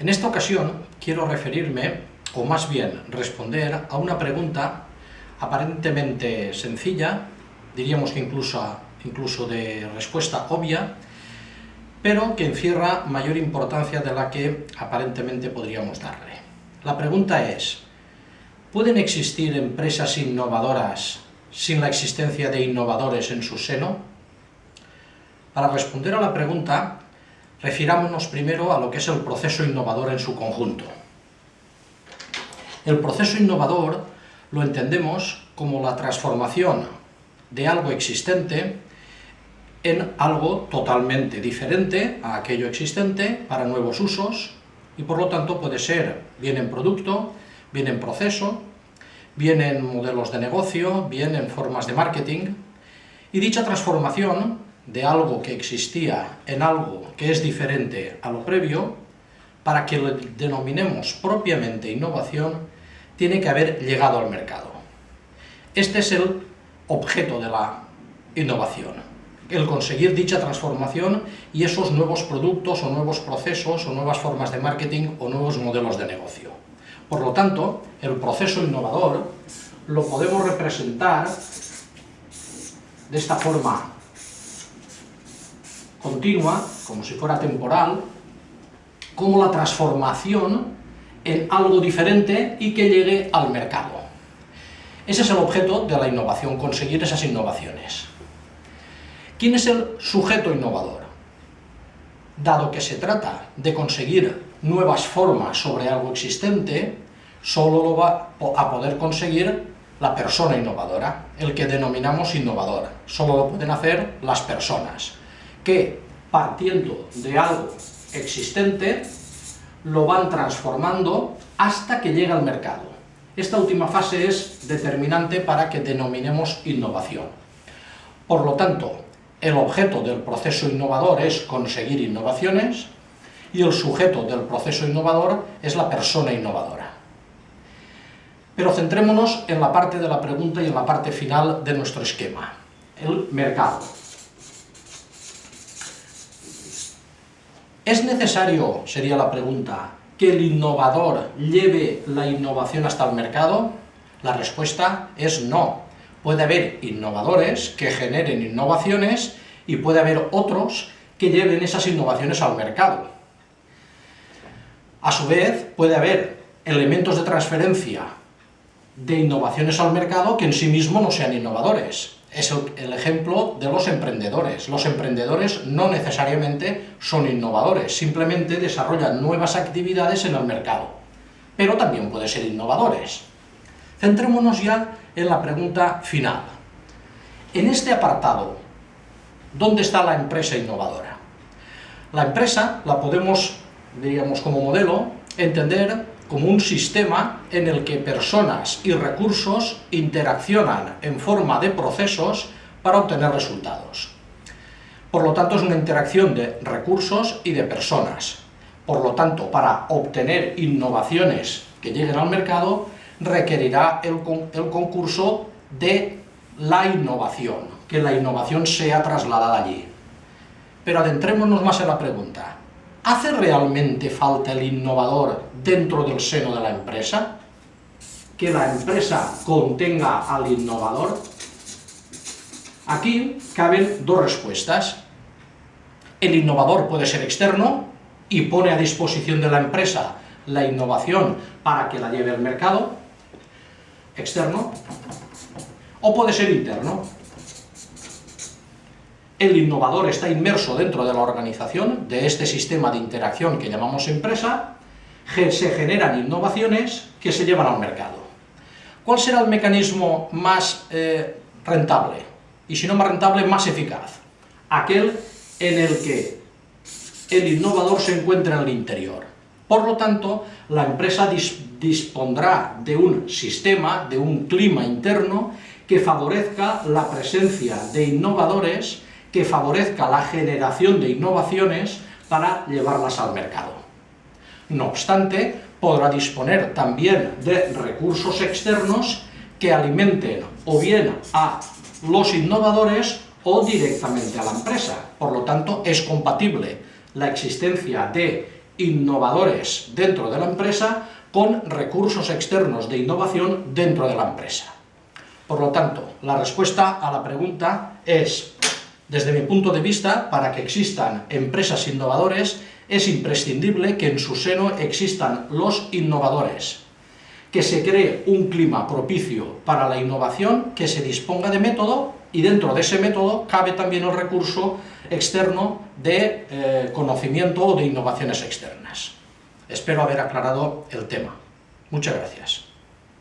En esta ocasión quiero referirme, o más bien responder, a una pregunta aparentemente sencilla, diríamos que incluso, incluso de respuesta obvia, pero que encierra mayor importancia de la que aparentemente podríamos darle. La pregunta es, ¿pueden existir empresas innovadoras sin la existencia de innovadores en su seno? Para responder a la pregunta, Refirámonos primero a lo que es el proceso innovador en su conjunto. El proceso innovador lo entendemos como la transformación de algo existente en algo totalmente diferente a aquello existente para nuevos usos y por lo tanto puede ser bien en producto, bien en proceso, bien en modelos de negocio, bien en formas de marketing y dicha transformación de algo que existía en algo que es diferente a lo previo, para que lo denominemos propiamente innovación, tiene que haber llegado al mercado. Este es el objeto de la innovación, el conseguir dicha transformación y esos nuevos productos o nuevos procesos o nuevas formas de marketing o nuevos modelos de negocio. Por lo tanto, el proceso innovador lo podemos representar de esta forma continua, como si fuera temporal, como la transformación en algo diferente y que llegue al mercado. Ese es el objeto de la innovación, conseguir esas innovaciones. ¿Quién es el sujeto innovador? Dado que se trata de conseguir nuevas formas sobre algo existente, solo lo va a poder conseguir la persona innovadora, el que denominamos innovador. Solo lo pueden hacer las personas que partiendo de algo existente lo van transformando hasta que llega al mercado. Esta última fase es determinante para que denominemos innovación. Por lo tanto, el objeto del proceso innovador es conseguir innovaciones y el sujeto del proceso innovador es la persona innovadora. Pero centrémonos en la parte de la pregunta y en la parte final de nuestro esquema, el mercado. ¿Es necesario, sería la pregunta, que el innovador lleve la innovación hasta el mercado? La respuesta es no. Puede haber innovadores que generen innovaciones y puede haber otros que lleven esas innovaciones al mercado. A su vez, puede haber elementos de transferencia de innovaciones al mercado que en sí mismos no sean innovadores es el, ejemplo de los emprendedores. Los emprendedores no necesariamente son innovadores, simplemente desarrollan nuevas actividades en el mercado, pero también pueden ser innovadores. Centrémonos ya en la pregunta final. En este apartado, ¿dónde está la empresa innovadora? La empresa la podemos, diríamos como modelo, entender como un sistema en el que personas y recursos interaccionan en forma de procesos para obtener resultados. Por lo tanto, es una interacción de recursos y de personas. Por lo tanto, para obtener innovaciones que lleguen al mercado, requerirá el, concurso de la innovación, que la innovación sea trasladada allí. Pero adentrémonos más en la pregunta. ¿Hace realmente falta el innovador dentro del seno de la empresa? ¿Que la empresa contenga al innovador? Aquí caben dos respuestas. El innovador puede ser externo y pone a disposición de la empresa la innovación para que la lleve al mercado, externo, o puede ser interno, el innovador está inmerso dentro de la organización, de este sistema de interacción que llamamos empresa, se generan innovaciones que se llevan al mercado. ¿Cuál será el mecanismo más eh, rentable? Y si no más rentable, más eficaz. Aquel en el que el innovador se encuentra en el interior. Por lo tanto, la empresa dispondrá de un sistema, de un clima interno que favorezca la presencia de innovadores que favorezca la generación de innovaciones para llevarlas al mercado. No obstante, podrá disponer también de recursos externos que alimenten o bien a los innovadores o directamente a la empresa. Por lo tanto, es compatible la existencia de innovadores dentro de la empresa con recursos externos de innovación dentro de la empresa. Por lo tanto, la respuesta a la pregunta es, desde mi punto de vista, para que existan empresas innovadores, es imprescindible que en su seno existan los innovadores, que se cree un clima propicio para la innovación, que se disponga de método y dentro de ese método cabe también el recurso externo de eh, conocimiento o de innovaciones externas. Espero haber aclarado el tema. Muchas gracias.